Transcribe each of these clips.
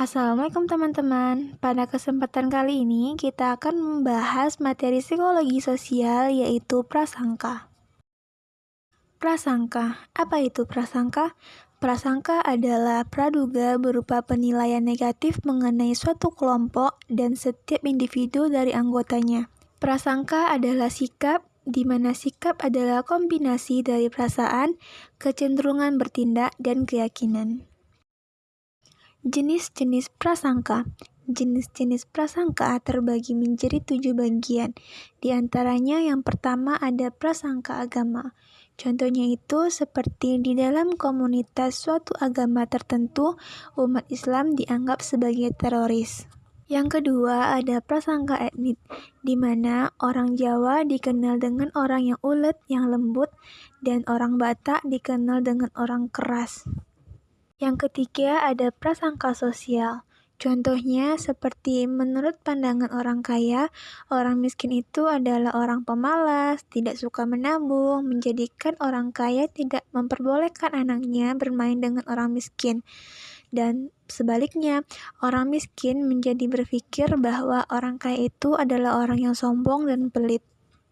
Assalamualaikum teman-teman. Pada kesempatan kali ini kita akan membahas materi psikologi sosial yaitu prasangka. Prasangka, apa itu prasangka? Prasangka adalah praduga berupa penilaian negatif mengenai suatu kelompok dan setiap individu dari anggotanya. Prasangka adalah sikap di mana sikap adalah kombinasi dari perasaan, kecenderungan bertindak, dan keyakinan. Jenis-jenis prasangka Jenis-jenis prasangka terbagi menjadi tujuh bagian. Di antaranya yang pertama ada prasangka agama. Contohnya itu seperti di dalam komunitas suatu agama tertentu, umat Islam dianggap sebagai teroris. Yang kedua ada prasangka etnik, di mana orang Jawa dikenal dengan orang yang ulet, yang lembut, dan orang Batak dikenal dengan orang keras. Yang ketiga ada prasangka sosial. Contohnya seperti menurut pandangan orang kaya, orang miskin itu adalah orang pemalas, tidak suka menabung, menjadikan orang kaya tidak memperbolehkan anaknya bermain dengan orang miskin. Dan sebaliknya, orang miskin menjadi berpikir bahwa orang kaya itu adalah orang yang sombong dan pelit.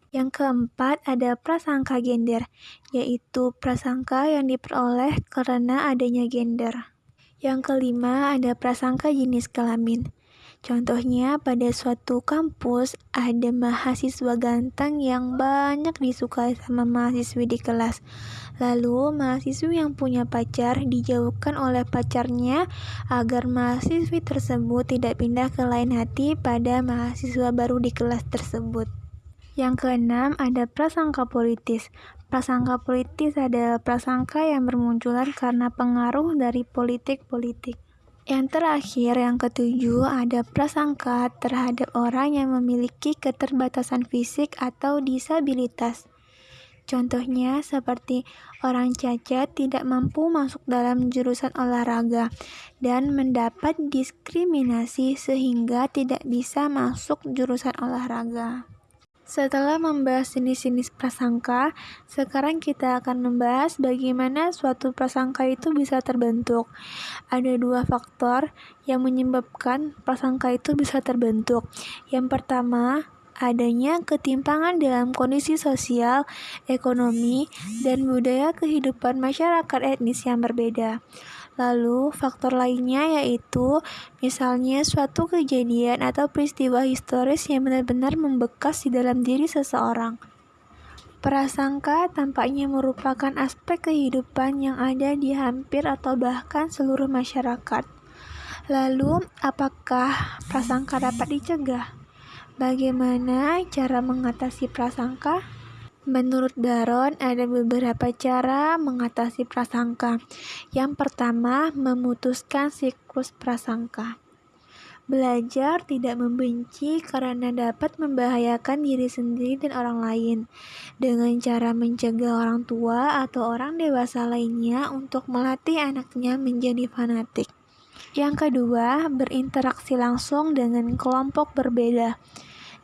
Yang keempat ada prasangka gender, yaitu prasangka yang diperoleh karena adanya gender. Yang kelima ada prasangka jenis kelamin. Contohnya pada suatu kampus ada mahasiswa ganteng yang banyak disukai sama mahasiswi di kelas. Lalu mahasiswi yang punya pacar dijauhkan oleh pacarnya agar mahasiswi tersebut tidak pindah ke lain hati pada mahasiswa baru di kelas tersebut. Yang keenam, ada prasangka politis. Prasangka politis adalah prasangka yang bermunculan karena pengaruh dari politik-politik. Yang terakhir, yang ketujuh, ada prasangka terhadap orang yang memiliki keterbatasan fisik atau disabilitas. Contohnya seperti orang cacat tidak mampu masuk dalam jurusan olahraga dan mendapat diskriminasi sehingga tidak bisa masuk jurusan olahraga. Setelah membahas jenis-jenis prasangka, sekarang kita akan membahas bagaimana suatu prasangka itu bisa terbentuk. Ada dua faktor yang menyebabkan prasangka itu bisa terbentuk. Yang pertama, adanya ketimpangan dalam kondisi sosial, ekonomi, dan budaya kehidupan masyarakat etnis yang berbeda. Lalu, faktor lainnya yaitu misalnya suatu kejadian atau peristiwa historis yang benar-benar membekas di dalam diri seseorang. Prasangka tampaknya merupakan aspek kehidupan yang ada di hampir atau bahkan seluruh masyarakat. Lalu, apakah prasangka dapat dicegah? Bagaimana cara mengatasi prasangka? Menurut Daron, ada beberapa cara mengatasi prasangka. Yang pertama, memutuskan siklus prasangka. Belajar tidak membenci karena dapat membahayakan diri sendiri dan orang lain, dengan cara mencegah orang tua atau orang dewasa lainnya untuk melatih anaknya menjadi fanatik. Yang kedua, berinteraksi langsung dengan kelompok berbeda.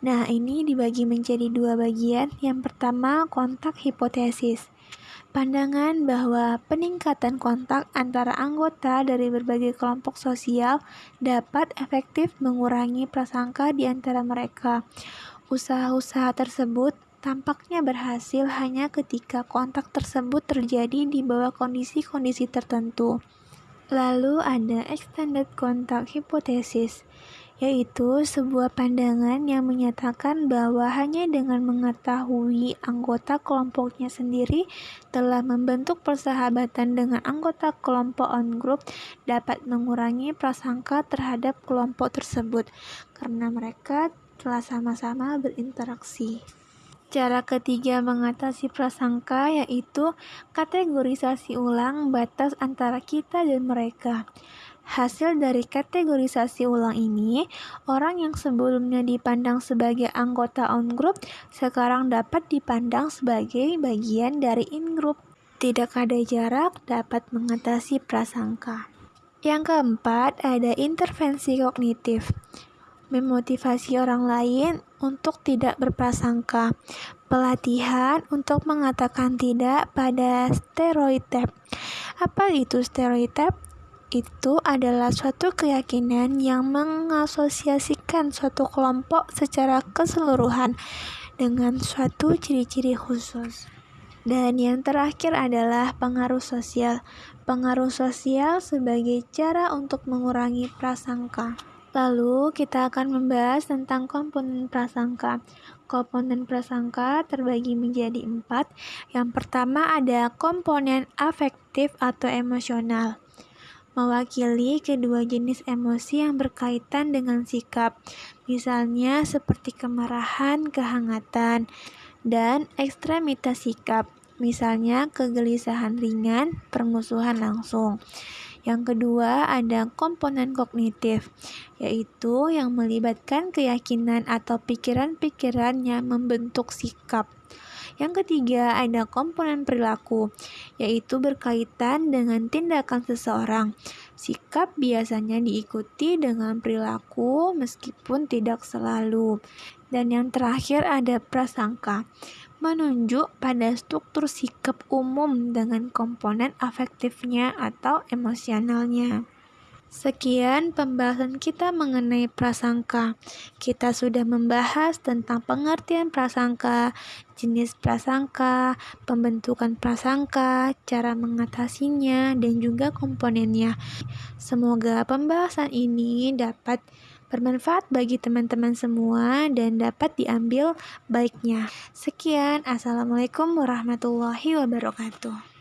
Nah, ini dibagi menjadi dua bagian. Yang pertama, kontak hipotesis. Pandangan bahwa peningkatan kontak antara anggota dari berbagai kelompok sosial dapat efektif mengurangi prasangka di antara mereka. Usaha-usaha tersebut tampaknya berhasil hanya ketika kontak tersebut terjadi di bawah kondisi-kondisi tertentu. Lalu ada extended contact hypothesis yaitu sebuah pandangan yang menyatakan bahwa hanya dengan mengetahui anggota kelompoknya sendiri telah membentuk persahabatan dengan anggota kelompok on group dapat mengurangi prasangka terhadap kelompok tersebut karena mereka telah sama-sama berinteraksi. Cara ketiga mengatasi prasangka yaitu kategorisasi ulang batas antara kita dan mereka. Hasil dari kategorisasi ulang ini, orang yang sebelumnya dipandang sebagai anggota on-group sekarang dapat dipandang sebagai bagian dari in-group. Tidak ada jarak dapat mengatasi prasangka. Yang keempat, ada intervensi kognitif. Memotivasi orang lain untuk tidak berprasangka. Pelatihan untuk mengatakan tidak pada stereotip. Apa itu stereotip? Itu adalah suatu keyakinan yang mengasosiasikan suatu kelompok secara keseluruhan dengan suatu ciri-ciri khusus. Dan yang terakhir adalah pengaruh sosial. Pengaruh sosial sebagai cara untuk mengurangi prasangka. Lalu kita akan membahas tentang komponen prasangka. Komponen prasangka terbagi menjadi empat. Yang pertama ada komponen afektif atau emosional. Mewakili kedua jenis emosi yang berkaitan dengan sikap. Misalnya seperti kemarahan, kehangatan, dan ekstremitas sikap. Misalnya kegelisahan ringan, permusuhan langsung. Yang kedua, ada komponen kognitif, yaitu yang melibatkan keyakinan atau pikiran-pikiran yang membentuk sikap. Yang ketiga, ada komponen perilaku, yaitu berkaitan dengan tindakan seseorang. Sikap biasanya diikuti dengan perilaku, meskipun tidak selalu. Dan yang terakhir, ada prasangka menunjuk pada struktur sikap umum dengan komponen afektifnya atau emosionalnya. Sekian pembahasan kita mengenai prasangka. Kita sudah membahas tentang pengertian prasangka, jenis prasangka, pembentukan prasangka, cara mengatasinya, dan juga komponennya. Semoga pembahasan ini dapat bermanfaat bagi teman-teman semua dan dapat diambil baiknya. Sekian, Assalamualaikum warahmatullahi wabarakatuh.